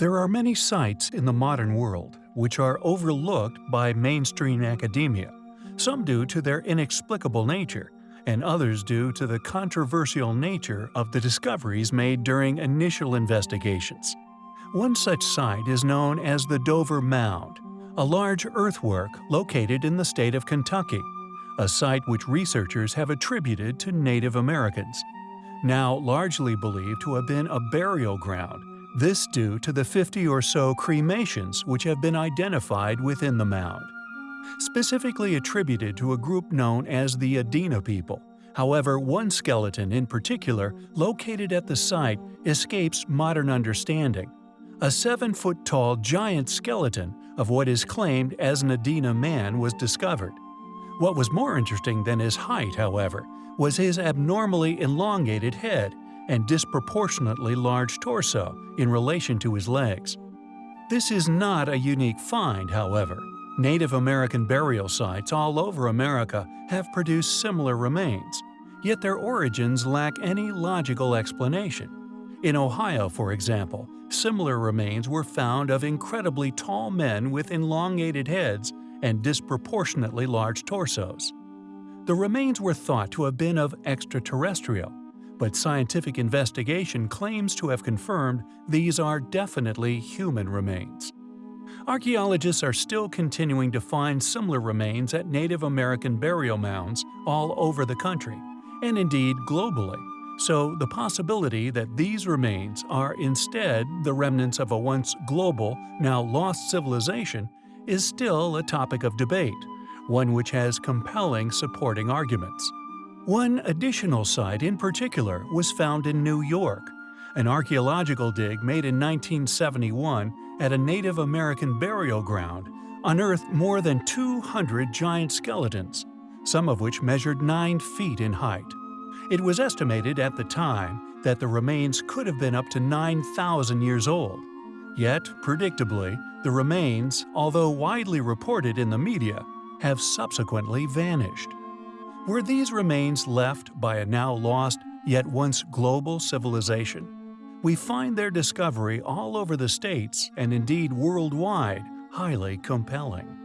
There are many sites in the modern world which are overlooked by mainstream academia, some due to their inexplicable nature, and others due to the controversial nature of the discoveries made during initial investigations. One such site is known as the Dover Mound, a large earthwork located in the state of Kentucky, a site which researchers have attributed to Native Americans. Now largely believed to have been a burial ground, this due to the 50 or so cremations which have been identified within the mound specifically attributed to a group known as the Adena people. However, one skeleton in particular, located at the site, escapes modern understanding. A 7-foot-tall giant skeleton of what is claimed as an Adena man was discovered. What was more interesting than his height, however, was his abnormally elongated head and disproportionately large torso in relation to his legs. This is not a unique find, however. Native American burial sites all over America have produced similar remains, yet their origins lack any logical explanation. In Ohio, for example, similar remains were found of incredibly tall men with elongated heads and disproportionately large torsos. The remains were thought to have been of extraterrestrial, but scientific investigation claims to have confirmed these are definitely human remains. Archaeologists are still continuing to find similar remains at Native American burial mounds all over the country, and indeed globally, so the possibility that these remains are instead the remnants of a once global, now lost civilization is still a topic of debate, one which has compelling supporting arguments. One additional site in particular was found in New York. An archaeological dig made in 1971 at a Native American burial ground unearthed more than 200 giant skeletons, some of which measured 9 feet in height. It was estimated at the time that the remains could have been up to 9,000 years old. Yet, predictably, the remains, although widely reported in the media, have subsequently vanished. Were these remains left by a now lost, yet once global civilization? we find their discovery all over the states and indeed worldwide highly compelling.